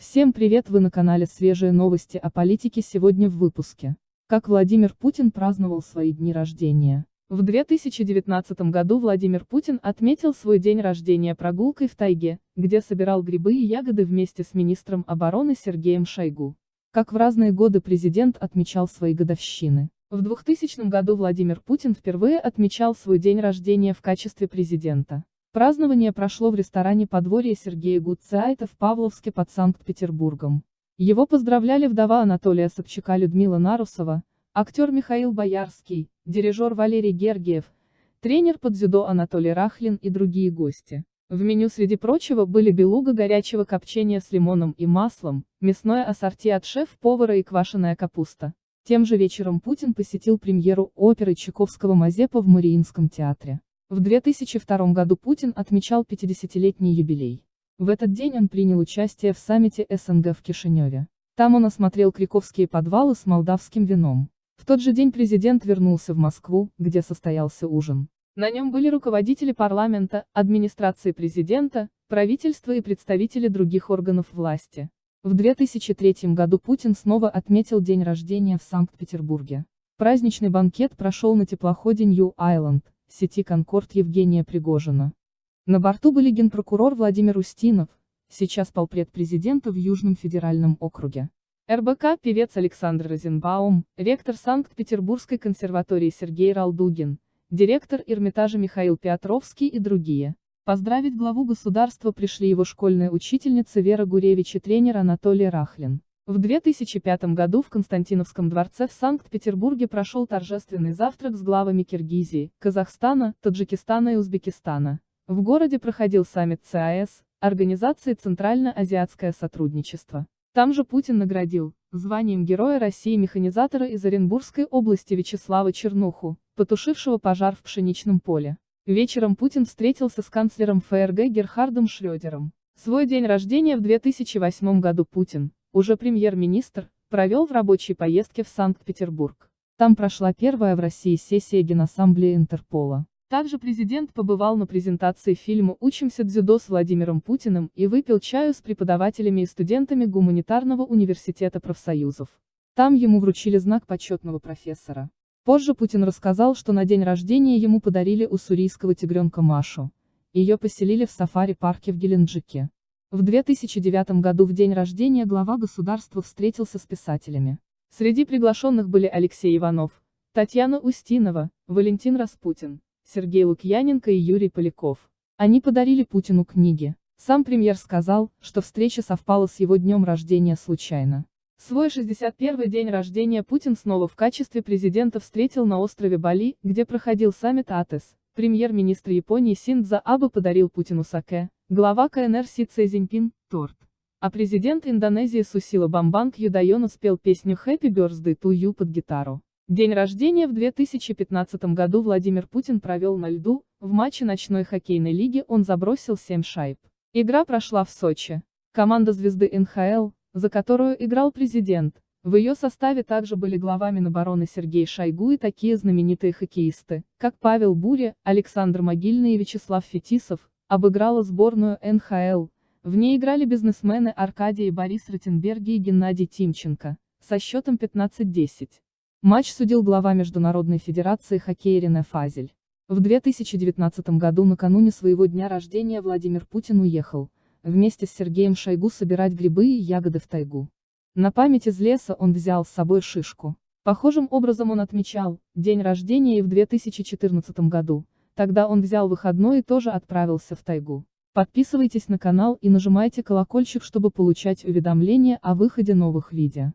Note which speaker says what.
Speaker 1: Всем привет, вы на канале Свежие новости о политике сегодня в выпуске. Как Владимир Путин праздновал свои дни рождения. В 2019 году Владимир Путин отметил свой день рождения прогулкой в тайге, где собирал грибы и ягоды вместе с министром обороны Сергеем Шойгу. Как в разные годы президент отмечал свои годовщины. В 2000 году Владимир Путин впервые отмечал свой день рождения в качестве президента. Празднование прошло в ресторане подворья Сергея Гуцайта в Павловске под Санкт-Петербургом. Его поздравляли вдова Анатолия Собчака Людмила Нарусова, актер Михаил Боярский, дирижер Валерий Гергиев, тренер по дзюдо Анатолий Рахлин и другие гости. В меню среди прочего были белуга горячего копчения с лимоном и маслом, мясное ассорти от шеф-повара и квашеная капуста. Тем же вечером Путин посетил премьеру оперы Чайковского Мазепа в Мариинском театре. В 2002 году Путин отмечал 50-летний юбилей. В этот день он принял участие в саммите СНГ в Кишиневе. Там он осмотрел криковские подвалы с молдавским вином. В тот же день президент вернулся в Москву, где состоялся ужин. На нем были руководители парламента, администрации президента, правительства и представители других органов власти. В 2003 году Путин снова отметил день рождения в Санкт-Петербурге. Праздничный банкет прошел на теплоходе Нью-Айленд, сети «Конкорд» Евгения Пригожина. На борту были генпрокурор Владимир Устинов, сейчас полпред президента в Южном федеральном округе. РБК певец Александр Розенбаум, ректор Санкт-Петербургской консерватории Сергей Ралдугин, директор Эрмитажа Михаил Петровский и другие. Поздравить главу государства пришли его школьная учительница Вера Гуревич и тренер Анатолий Рахлин. В 2005 году в Константиновском дворце в Санкт-Петербурге прошел торжественный завтрак с главами Киргизии, Казахстана, Таджикистана и Узбекистана. В городе проходил саммит ЦАЭС, Организации Центрально-Азиатское сотрудничество. Там же Путин наградил званием Героя России механизатора из Оренбургской области Вячеслава Чернуху, потушившего пожар в пшеничном поле. Вечером Путин встретился с канцлером ФРГ Герхардом Шрёдером. Свой день рождения в 2008 году Путин, уже премьер-министр, провел в рабочей поездке в Санкт-Петербург. Там прошла первая в России сессия Генассамблеи Интерпола. Также президент побывал на презентации фильма «Учимся дзюдо» с Владимиром Путиным и выпил чаю с преподавателями и студентами Гуманитарного университета профсоюзов. Там ему вручили знак почетного профессора. Позже Путин рассказал, что на день рождения ему подарили уссурийского тигренка Машу. Ее поселили в сафари-парке в Геленджике. В 2009 году в день рождения глава государства встретился с писателями. Среди приглашенных были Алексей Иванов, Татьяна Устинова, Валентин Распутин, Сергей Лукьяненко и Юрий Поляков. Они подарили Путину книги. Сам премьер сказал, что встреча совпала с его днем рождения случайно. Свой 61-й день рождения Путин снова в качестве президента встретил на острове Бали, где проходил саммит АТЭС. Премьер-министр Японии Синдза Абе подарил Путину саке, Глава КНР Си Цзиньпин – торт. А президент Индонезии Сусила Бамбанг Юдайона спел песню «Happy Birthday to You» под гитару. День рождения в 2015 году Владимир Путин провел на льду, в матче ночной хоккейной лиги он забросил 7 шайб. Игра прошла в Сочи. Команда звезды НХЛ, за которую играл президент, в ее составе также были глава Минобороны Сергей Шойгу и такие знаменитые хоккеисты, как Павел Буря, Александр Могильный и Вячеслав Фетисов, обыграла сборную НХЛ. В ней играли бизнесмены Аркадий и Борис Ротенберги и Геннадий Тимченко, со счетом 15-10. Матч судил глава Международной Федерации хоккея Рене Фазель. В 2019 году накануне своего дня рождения Владимир Путин уехал, вместе с Сергеем Шойгу собирать грибы и ягоды в тайгу. На память из леса он взял с собой шишку. Похожим образом он отмечал день рождения и в 2014 году, Тогда он взял выходной и тоже отправился в тайгу. Подписывайтесь на канал и нажимайте колокольчик, чтобы получать уведомления о выходе новых видео.